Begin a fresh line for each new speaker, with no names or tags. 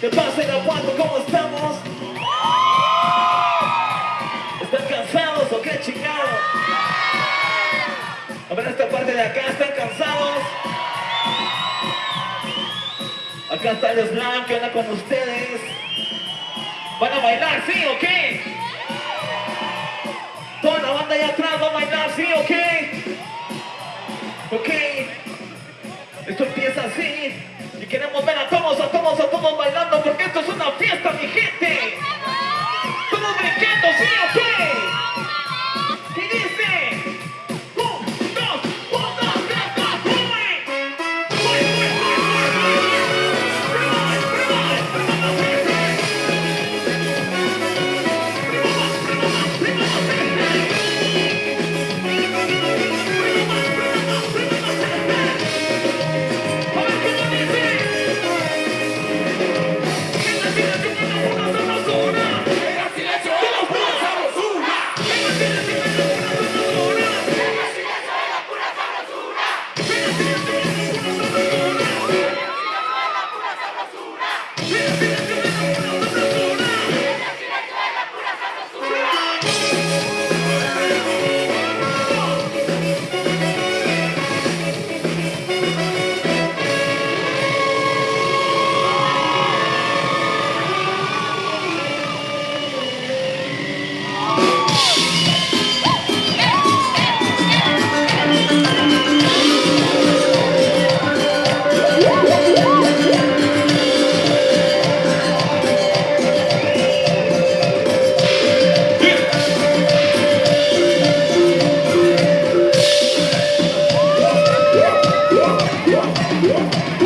¿Qué pasa en Aguanto? ¿Cómo estamos? ¿Están cansados o qué chingados? A ver, esta parte de acá, ¿están cansados? Acá está el slam, ¿qué onda con ustedes? ¿Van a bailar, sí o qué? Toda la banda allá atrás va a bailar, sí o qué? Y queremos ver a todos, a todos, a todos bailando porque esto es una fiesta, Yeah.